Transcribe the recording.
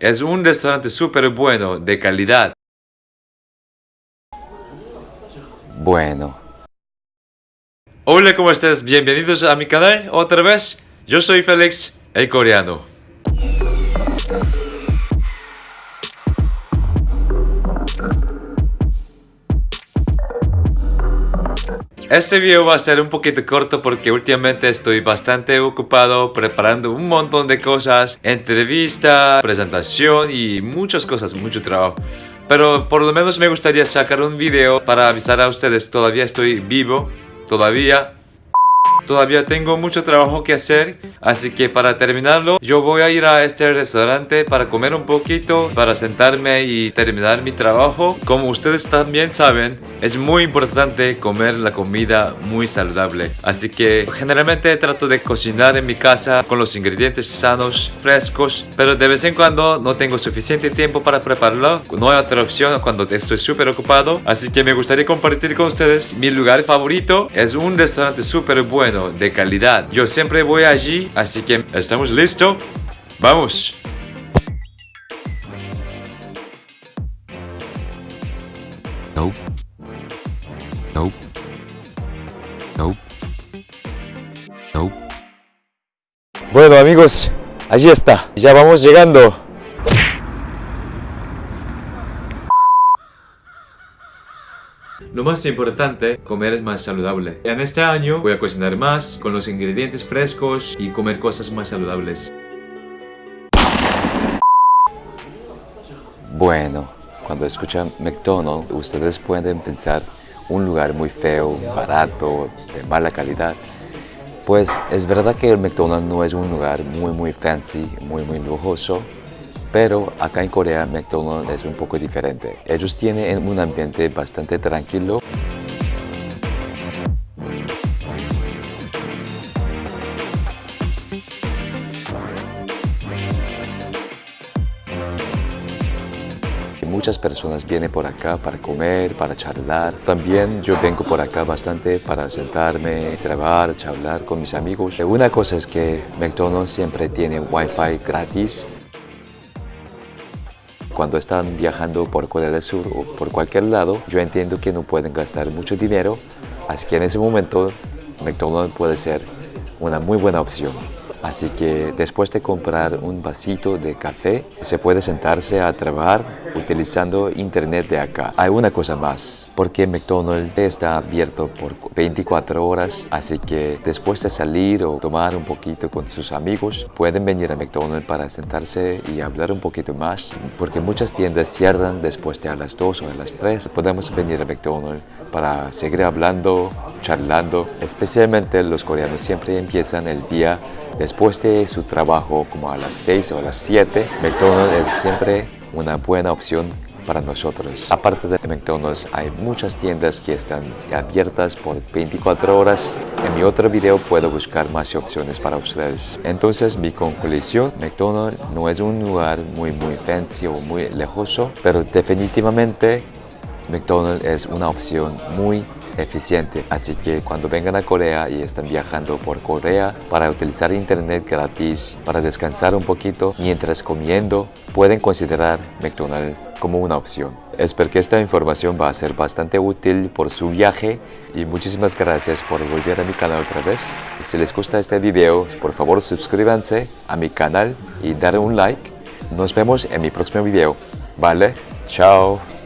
Es un restaurante súper bueno, de calidad. Bueno, Hola, ¿cómo estás? Bienvenidos a mi canal otra vez. Yo soy Félix, el coreano. Este video va a ser un poquito corto porque últimamente estoy bastante ocupado preparando un montón de cosas, entrevista, presentación y muchas cosas, mucho trabajo. Pero por lo menos me gustaría sacar un video para avisar a ustedes, todavía estoy vivo, todavía Todavía tengo mucho trabajo que hacer, así que para terminarlo, yo voy a ir a este restaurante para comer un poquito, para sentarme y terminar mi trabajo. Como ustedes también saben, es muy importante comer la comida muy saludable. Así que generalmente trato de cocinar en mi casa con los ingredientes sanos, frescos, pero de vez en cuando no tengo suficiente tiempo para prepararlo. No hay otra opción cuando estoy súper ocupado, así que me gustaría compartir con ustedes mi lugar favorito. Es un restaurante súper bueno de calidad. Yo siempre voy allí, así que estamos listos. ¡Vamos! nope. Nope. Nope. Nope. Bueno amigos, allí está. Ya vamos llegando. Lo más importante, comer es más saludable. En este año voy a cocinar más, con los ingredientes frescos y comer cosas más saludables. Bueno, cuando escuchan McDonald's, ustedes pueden pensar un lugar muy feo, barato, de mala calidad. Pues es verdad que el McDonald's no es un lugar muy muy fancy, muy muy lujoso, pero acá en Corea McDonald's es un poco diferente. Ellos tienen un ambiente bastante tranquilo. Muchas personas vienen por acá para comer, para charlar. También yo vengo por acá bastante para sentarme, trabajar, charlar con mis amigos. Una cosa es que McDonald's siempre tiene Wi-Fi gratis cuando están viajando por Corea del Sur o por cualquier lado, yo entiendo que no pueden gastar mucho dinero, así que en ese momento McDonald's puede ser una muy buena opción. Así que después de comprar un vasito de café, se puede sentarse a trabajar utilizando internet de acá. Hay una cosa más, porque McDonald's está abierto por 24 horas, así que después de salir o tomar un poquito con sus amigos, pueden venir a McDonald's para sentarse y hablar un poquito más, porque muchas tiendas cierran después de a las 2 o a las 3. Podemos venir a McDonald's para seguir hablando, charlando, especialmente los coreanos siempre empiezan el día Después de su trabajo como a las 6 o a las 7, McDonald's es siempre una buena opción para nosotros. Aparte de McDonald's, hay muchas tiendas que están abiertas por 24 horas. En mi otro video puedo buscar más opciones para ustedes. Entonces, mi conclusión, McDonald's no es un lugar muy muy fancy o muy lejoso, pero definitivamente McDonald's es una opción muy eficiente. Así que cuando vengan a Corea y están viajando por Corea para utilizar internet gratis, para descansar un poquito mientras comiendo, pueden considerar McDonald's como una opción. Espero que esta información va a ser bastante útil por su viaje y muchísimas gracias por volver a mi canal otra vez. Si les gusta este video, por favor suscríbanse a mi canal y dar un like. Nos vemos en mi próximo video. ¿Vale? Chao.